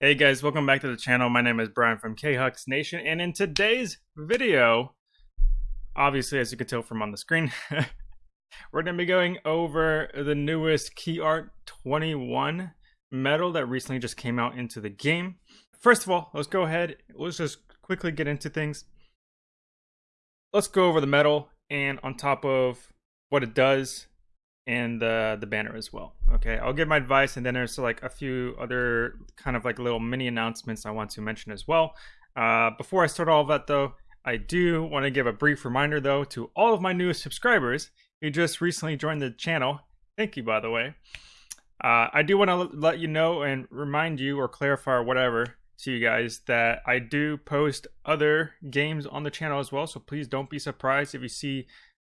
Hey guys, welcome back to the channel. My name is Brian from KHux Nation, and in today's video, obviously as you can tell from on the screen, we're going to be going over the newest Key Art 21 medal that recently just came out into the game. First of all, let's go ahead, let's just quickly get into things. Let's go over the medal and on top of what it does and uh, the banner as well. Okay, I'll give my advice, and then there's like a few other kind of like little mini announcements I want to mention as well. Uh, before I start all of that, though, I do want to give a brief reminder though to all of my newest subscribers who just recently joined the channel. Thank you, by the way. Uh, I do want to let you know and remind you or clarify or whatever to you guys that I do post other games on the channel as well. So please don't be surprised if you see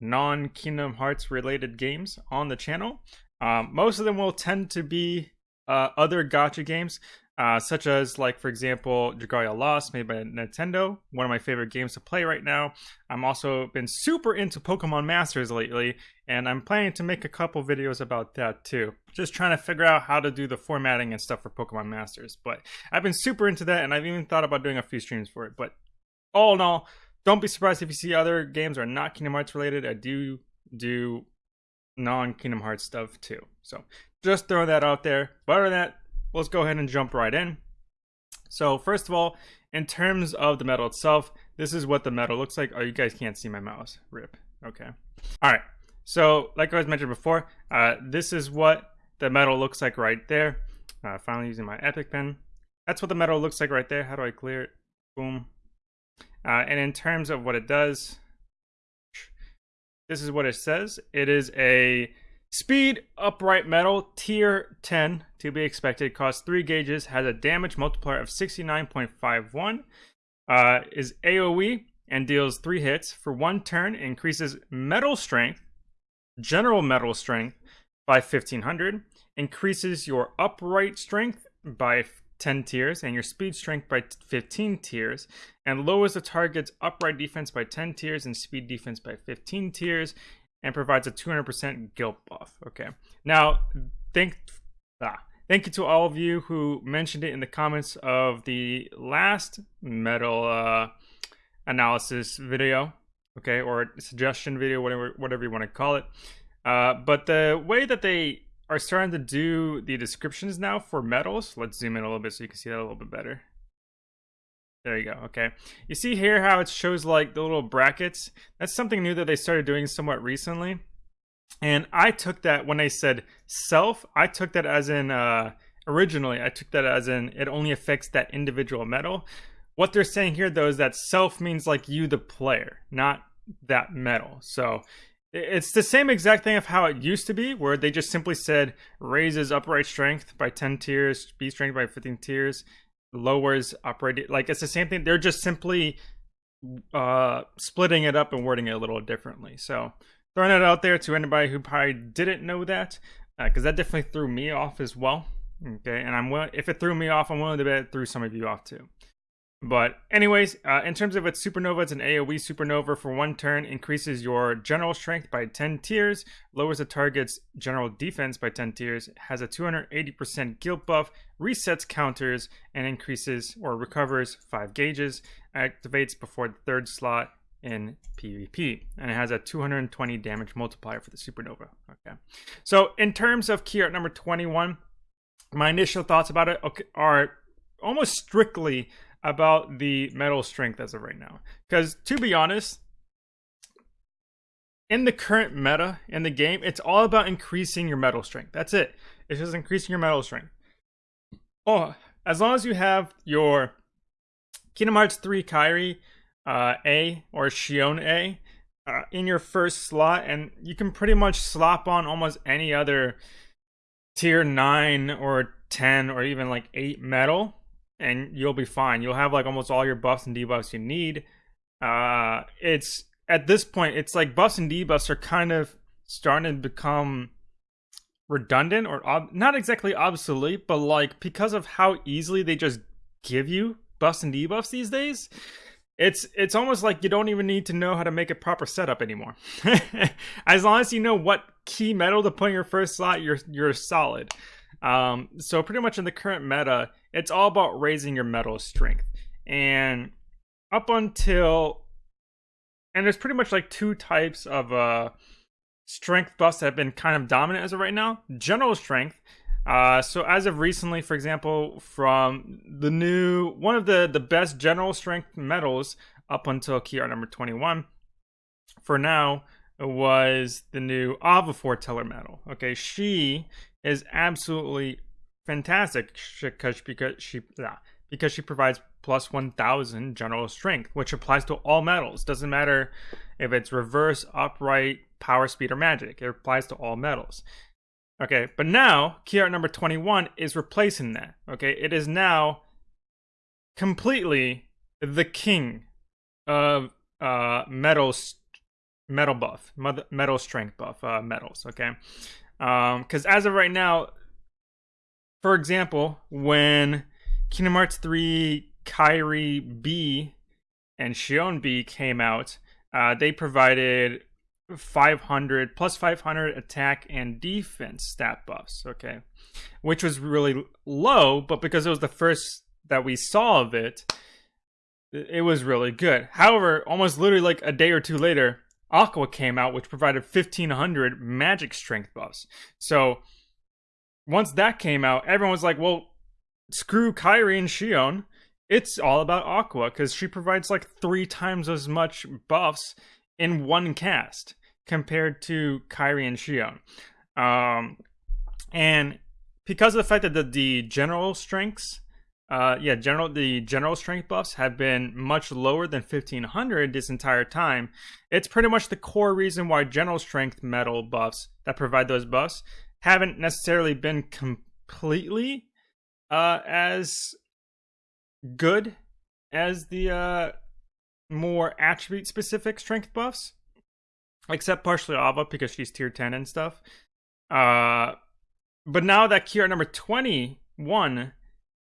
non Kingdom Hearts related games on the channel. Um, most of them will tend to be uh, other gacha games, uh, such as, like, for example, Dragalia Lost, made by Nintendo, one of my favorite games to play right now. I'm also been super into Pokemon Masters lately, and I'm planning to make a couple videos about that too. Just trying to figure out how to do the formatting and stuff for Pokemon Masters. But I've been super into that, and I've even thought about doing a few streams for it. But all in all, don't be surprised if you see other games are not Kingdom Hearts related. I do do non Kingdom Hearts stuff too. So just throw that out there. But other than that, let's go ahead and jump right in. So first of all, in terms of the medal itself, this is what the medal looks like. Oh, you guys can't see my mouse. Rip. Okay. All right. So like I was mentioned before, uh, this is what the medal looks like right there. Uh, finally using my Epic pen. That's what the medal looks like right there. How do I clear it? Boom. Uh, and in terms of what it does, this is what it says. It is a speed upright medal tier 10 to be expected. Costs 3 gauges. Has a damage multiplier of 69.51. Uh, is AoE and deals 3 hits. For 1 turn, increases medal strength, general medal strength by 1500. Increases your upright strength by 10 tiers and your speed strength by 15 tiers and lowers the target's upright defense by 10 tiers and speed defense by 15 tiers and provides a 200% guilt buff. Okay. Now, thank ah, thank you to all of you who mentioned it in the comments of the last medal uh, analysis video, okay, or suggestion video, whatever whatever you want to call it. Uh, but the way that they are starting to do the descriptions now for medals. Let's zoom in a little bit so you can see that a little bit better. There you go. Okay. You see here how it shows like the little brackets? That's something new that they started doing somewhat recently. And I took that when they said self, I took that as in uh originally, I took that as in it only affects that individual medal. What they're saying here though is that self means like you the player, not that medal. So it's the same exact thing of how it used to be, where they just simply said raises upright strength by 10 tiers, B strength by 15 tiers, lowers upright. Like it's the same thing. They're just simply uh, splitting it up and wording it a little differently. So throwing it out there to anybody who probably didn't know that, because uh, that definitely threw me off as well. Okay, and I'm willing, if it threw me off, I'm willing to bet it threw some of you off too. But anyways, uh, in terms of its supernova, it's an AoE supernova for one turn, increases your general strength by 10 tiers, lowers the target's general defense by 10 tiers, has a 280% guilt buff, resets counters, and increases or recovers 5 gauges, activates before the third slot in PvP, and it has a 220 damage multiplier for the supernova. Okay, so in terms of key art number 21, my initial thoughts about it are almost strictly about the medal strength as of right now. Because to be honest, in the current meta in the game, it's all about increasing your medal strength. That's it. It's just increasing your medal strength. Oh, as long as you have your Kingdom Hearts 3 Kairi uh, A or Xion A uh, in your first slot, and you can pretty much slop on almost any other tier 9 or 10 or even like 8 medal and you'll be fine. You'll have like almost all your buffs and debuffs you need. Uh, it's at this point, it's like buffs and debuffs are kind of starting to become redundant or ob- not exactly obsolete, but like because of how easily they just give you buffs and debuffs these days, it's it's almost like you don't even need to know how to make a proper setup anymore. as long as you know what key medal to put in your first slot, you're you're solid. Um, so pretty much in the current meta, it's all about raising your medal strength. And up until and there's pretty much like two types of uh strength buffs that have been kind of dominant as of right now. General strength. Uh, so as of recently, for example, from the new one of the the best general strength medals up until key art number 21 for now was the new Ava Foreteller medal. Okay, she is absolutely fantastic because she because she provides plus 1000 general strength, which applies to all medals Doesn't matter if it's reverse, upright, power, speed, or magic. It applies to all medals Okay, but now key art number 21 is replacing that. Okay, it is now completely the king of uh medals medal buff medal strength buff uh medals okay um because as of right now for example when kingdom hearts 3 kairi b and Xion b came out uh they provided 500 plus 500 attack and defense stat buffs okay? Which was really low but because it was the first that we saw of it it was really good. However almost literally like a day or two later aqua came out which provided 1500 magic strength buffs so once that came out everyone was like well screw kairi and xion it's all about aqua because she provides like three times as much buffs in one cast compared to Kairi and Xion. Um, and because of the fact that the, the general strengths, uh, yeah, general the general strength buffs have been much lower than 1500 this entire time. It's pretty much the core reason why general strength medal buffs that provide those buffs haven't necessarily been completely uh, as good as the uh, more attribute specific strength buffs, except partially Ava because she's tier 10 and stuff. Uh, but now that Kira number 21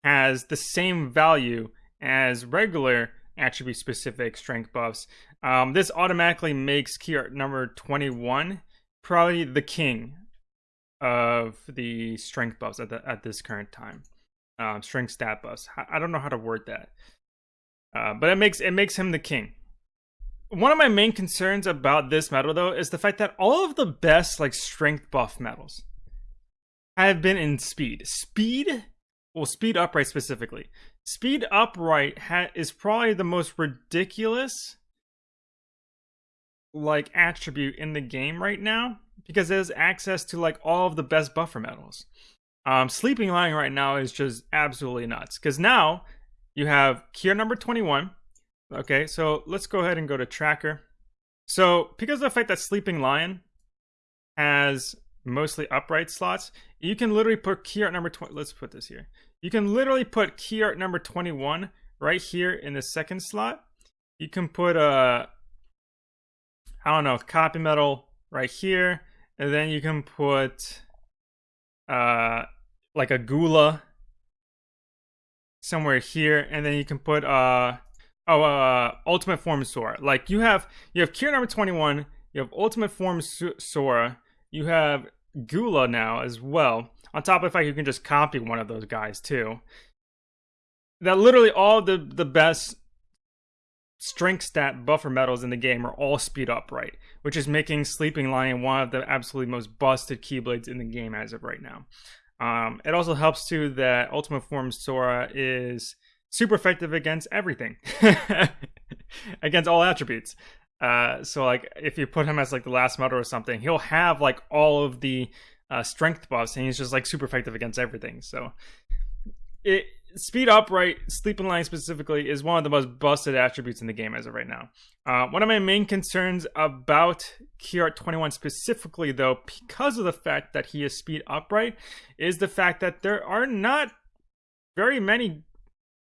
has the same value as regular attribute specific strength buffs, um, this automatically makes Kira number 21 probably the king of the strength buffs at, the, at this current time. Um, strength stat buffs. I don't know how to word that. Uh, but it makes it makes him the king. One of my main concerns about this medal though is the fact that all of the best like strength buff medals have been in speed. Speed, well, speed upright specifically. Speed upright is probably the most ridiculous like attribute in the game right now because it has access to like all of the best buffer medals. Um, sleeping lion right now is just absolutely nuts because now you have key number 21. Okay, so let's go ahead and go to tracker. So because of the fact that Sleeping Lion has mostly upright slots, you can literally put art number 20. Let's put this here. You can literally put key art number 21 right here in the second slot. You can put a, I don't know, copy medal right here. And then you can put uh, like a Gula somewhere here, and then you can put uh oh uh ultimate form Sora. Like you have you have Kira number twenty one, you have ultimate form Sora, you have Gula now as well. On top of the fact you can just copy one of those guys too. That literally all the the best strength stat buffer medals in the game are all speed up right, which is making Sleeping Lion one of the absolutely most busted Keyblades in the game as of right now. Um, it also helps too that Ultimate Form Sora is super effective against everything, against all attributes. Uh, so like if you put him as like the last medal or something, he'll have like all of the uh, strength buffs, and he's just like super effective against everything. So it speed upright, sleep sleeping lion specifically, is one of the most busted attributes in the game as of right now. Uh, one of my main concerns about Key Art 21 specifically, though, because of the fact that he is speed upright, is the fact that there are not very many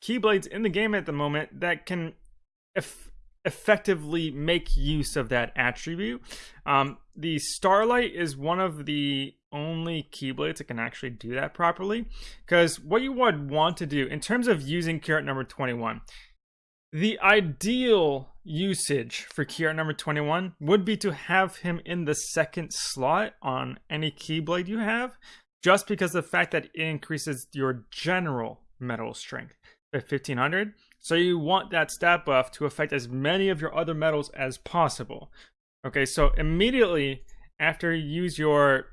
Keyblades in the game at the moment that can effectively make use of that attribute. Um, the Starlight is one of the only Keyblades that can actually do that properly. Because what you would want to do in terms of using key number 21, the ideal usage for key number 21 would be to have him in the second slot on any Keyblade you have, just because the fact that it increases your general medal strength at 1500. So you want that stat buff to affect as many of your other medals as possible. Okay, so immediately after you use your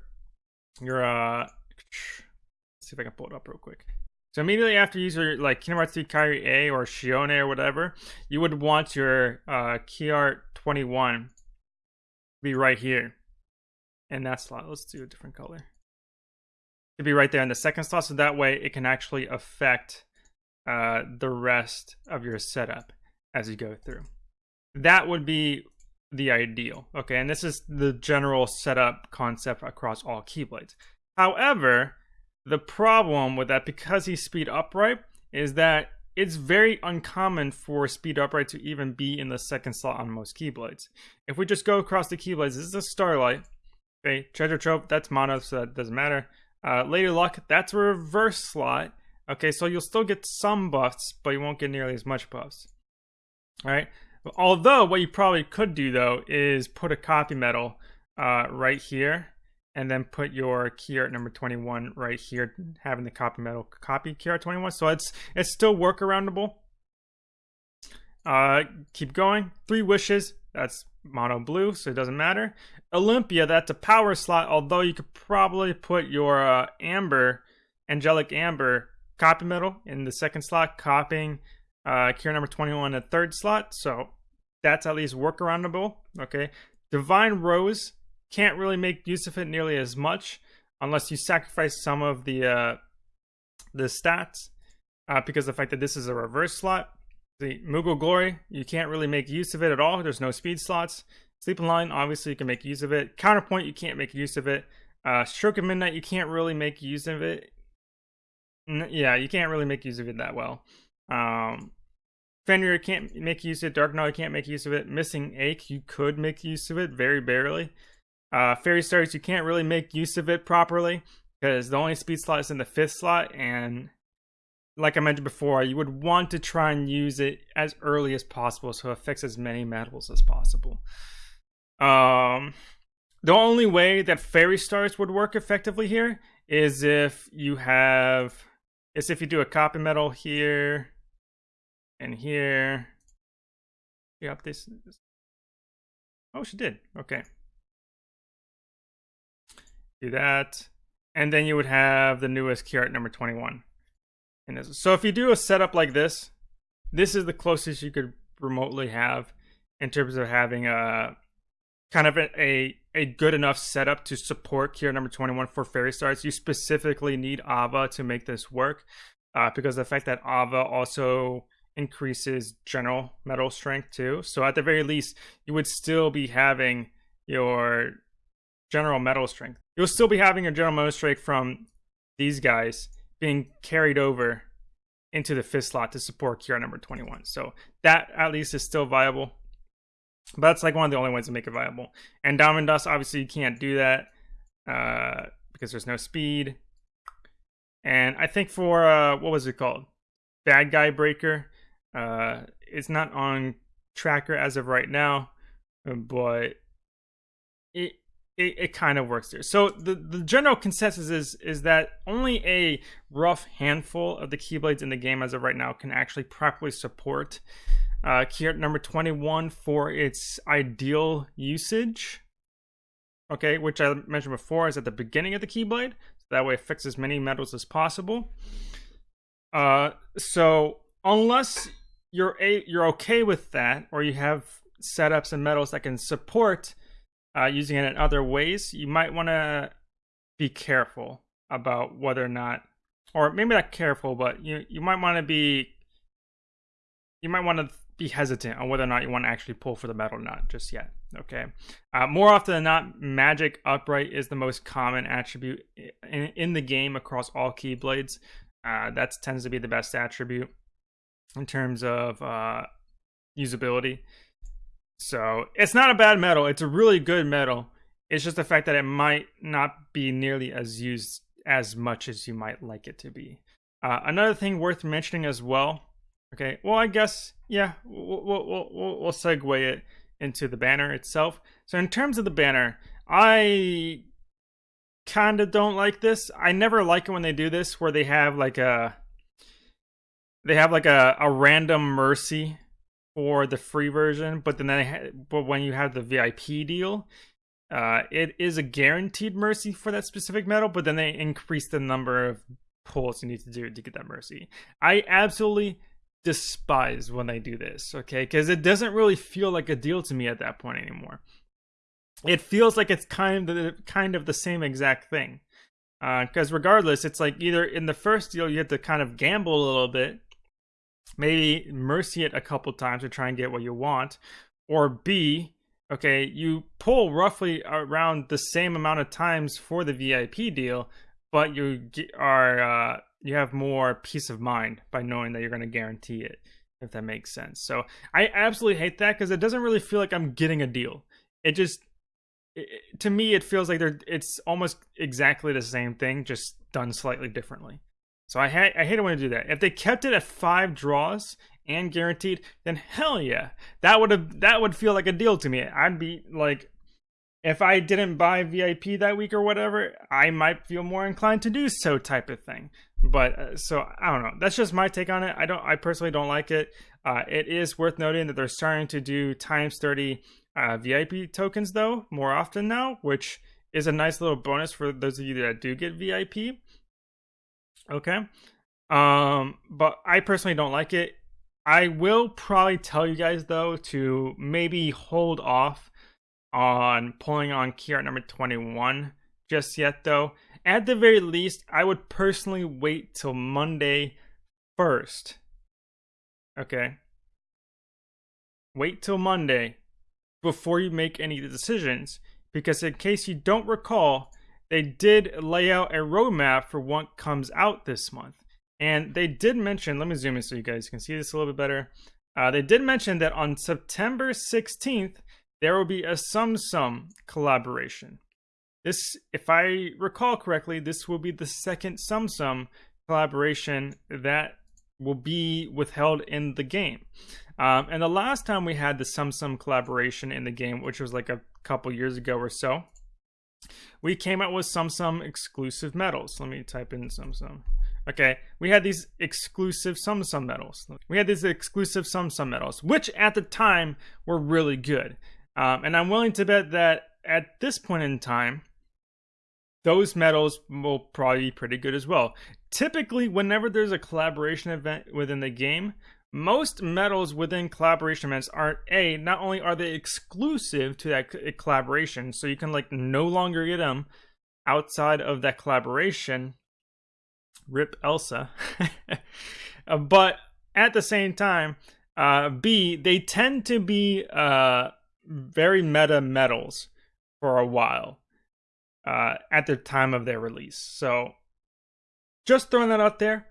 your uh see if I can pull it up real quick. So immediately after you use your like Kingdom Hearts 3 Kairi A or Shione or whatever, you would want your uh Key Art 21 be right here in that slot. Let's do a different color. To be right there in the second slot, so that way it can actually affect uh, the rest of your setup as you go through. That would be the ideal. Okay, and this is the general setup concept across all Keyblades. However, the problem with that, because he's speed upright, is that it's very uncommon for speed upright to even be in the second slot on most Keyblades. If we just go across the Keyblades, this is a Starlight. Okay, Treasure Trove, that's mono, so that doesn't matter. Uh, Lady Luck, that's a reverse slot. Okay, so you'll still get some buffs, but you won't get nearly as much buffs. Alright, although what you probably could do though is put a copy medal uh, right here and then put your key art number 21 right here, having the copy medal copy key art 21. So it's it's still workaroundable. Uh, keep going. Three wishes. That's mono blue, so it doesn't matter. Olympia, that's a power slot, although you could probably put your uh, amber, angelic amber copy medal in the second slot, copying uh, cure number 21 in the third slot. So that's at least workaroundable. Okay. Divine Rose can't really make use of it nearly as much unless you sacrifice some of the uh, the stats uh, because the fact that this is a reverse slot. The Moogle Glory, you can't really make use of it at all. There's no speed slots. Sleeping Lion, obviously you can make use of it. Counterpoint, you can't make use of it. Uh, Stroke of Midnight, you can't really make use of it. Yeah, you can't really make use of it that well. Um, Fenrir can't make use of it. Dark Knight can't make use of it. Missing Ache, you could make use of it very barely. Uh, Fairy Stars, you can't really make use of it properly because the only speed slot is in the fifth slot, and like I mentioned before, you would want to try and use it as early as possible so it affects as many medals as possible. Um, the only way that Fairy Stars would work effectively here is if you have, is if you do a copy medal here and here. Yep, this. Oh, she did. Okay do that. And then you would have the newest key art number 21. And. So if you do a setup like this, this is the closest you could remotely have in terms of having a kind of a, a, a good enough setup to support art number 21 for fairy stars. You specifically need Ava to make this work uh, because the fact that Ava also increases general medal strength too. So at the very least, you would still be having your general medal strength. You'll still be having your general medal strength from these guys being carried over into the fifth slot to support Kira number 21. So that at least is still viable. But that's like one of the only ways to make it viable. And Diamond Dust, obviously you can't do that uh, because there's no speed. And I think for, uh, what was it called? Bad Guy Breaker. Uh, it's not on tracker as of right now, but it it, it kind of works there. So the, the general consensus is is that only a rough handful of the keyblades in the game as of right now can actually properly support uh, key number 21 for its ideal usage. Okay, which I mentioned before is at the beginning of the keyblade. So that way it fixes as many medals as possible. Uh, so unless you're a, you're okay with that, or you have setups and metals that can support uh, using it in other ways, you might want to be careful about whether or not, or maybe not careful, but you you might want to be, you might want to be hesitant on whether or not you want to actually pull for the medal or not just yet. Okay. Uh, more often than not, magic upright is the most common attribute in, in the game across all keyblades. Uh, that tends to be the best attribute in terms of uh, usability. So it's not a bad medal. It's a really good medal. It's just the fact that it might not be nearly as used as much as you might like it to be. Uh, another thing worth mentioning as well. Okay, well, I guess, yeah, we'll, we'll, we'll, we'll segue it into the banner itself. So, in terms of the banner, I kind of don't like this. I never like it when they do this, where they have like a they have like a, a random mercy for the free version, but then they ha- but when you have the VIP deal, uh, it is a guaranteed mercy for that specific medal, but then they increase the number of pulls you need to do to get that mercy. I absolutely despise when they do this, okay? Because it doesn't really feel like a deal to me at that point anymore. It feels like it's kind of the, kind of the same exact thing. Because uh, regardless, it's like either in the first deal you have to kind of gamble a little bit, maybe mercy it a couple times to try and get what you want, or B, okay, you pull roughly around the same amount of times for the VIP deal, but you are uh, you have more peace of mind by knowing that you're going to guarantee it, if that makes sense. So I absolutely hate that because it doesn't really feel like I'm getting a deal. It just it, to me it feels like they're it's almost exactly the same thing, just done slightly differently. So I ha- I hate it when they do that. If they kept it at five draws and guaranteed, then hell yeah, that would have that would feel like a deal to me. I'd be like, if I didn't buy VIP that week or whatever, I might feel more inclined to do so type of thing. But uh, so I don't know. That's just my take on it. I don't. I personally don't like it. Uh, it is worth noting that they're starting to do times thirty uh, VIP tokens though more often now, which is a nice little bonus for those of you that do get VIP. Okay. Um, but I personally don't like it. I will probably tell you guys though to maybe hold off on pulling on key art number 21 just yet though. At the very least, I would personally wait till Monday first. Okay. Wait till Monday before you make any decisions because in case you don't recall, they did lay out a roadmap for what comes out this month. And they did mention, let me zoom in so you guys can see this a little bit better. Uh, they did mention that on September 16th, there will be a Tsum Tsum collaboration. This, if I recall correctly, this will be the second Tsum Tsum collaboration that will be withheld in the game. Um, and the last time we had the Tsum Tsum collaboration in the game, which was like a couple years ago or so, we came out with Tsum Tsum exclusive medals. Let me type in Tsum Tsum. Okay, we had these exclusive Tsum Tsum medals. We had these exclusive Tsum Tsum medals, which at the time were really good. Um, and I'm willing to bet that at this point in time, those medals will probably be pretty good as well. Typically, whenever there's a collaboration event within the game, most medals within collaboration events are a not only are they exclusive to that collaboration so you can like no longer get them outside of that collaboration rip elsa uh, but at the same time uh, b they tend to be uh, very meta medals for a while uh, at the time of their release so just throwing that out there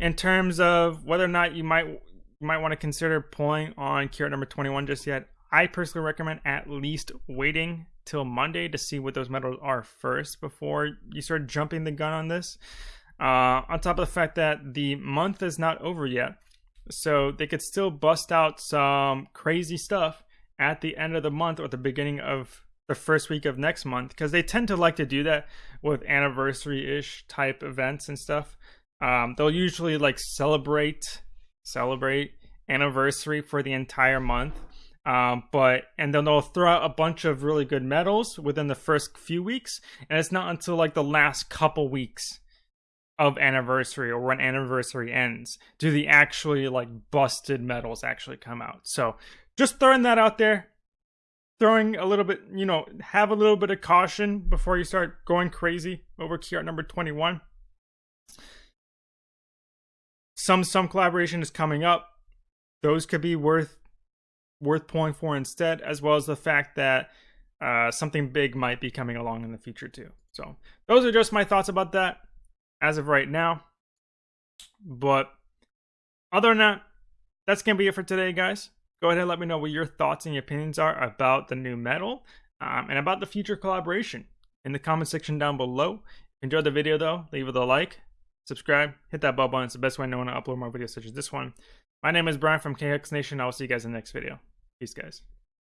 in terms of whether or not you might you might want to consider pulling on key number 21 just yet, I personally recommend at least waiting till Monday to see what those medals are first before you start jumping the gun on this. Uh, on top of the fact that the month is not over yet, so they could still bust out some crazy stuff at the end of the month or the beginning of the first week of next month because they tend to like to do that with anniversary ish type events and stuff. Um, they'll usually like celebrate celebrate anniversary for the entire month. Um, but and then they'll throw out a bunch of really good medals within the first few weeks, and it's not until like the last couple weeks of anniversary or when anniversary ends do the actually like busted medals actually come out. So just throwing that out there, throwing a little bit, you know, have a little bit of caution before you start going crazy over key art number 21 Tsum Tsum collaboration is coming up. Those could be worth worth pulling for instead, as well as the fact that uh, something big might be coming along in the future too. So those are just my thoughts about that as of right now. But other than that, that's gonna be it for today, guys. Go ahead and let me know what your thoughts and your opinions are about the new medal um, and about the future collaboration in the comment section down below. Enjoy the video though, leave it a like, subscribe, hit that bell button. It's the best way to know when I upload more videos such as this one. My name is Brian from KX Nation. I will see you guys in the next video. Peace, guys.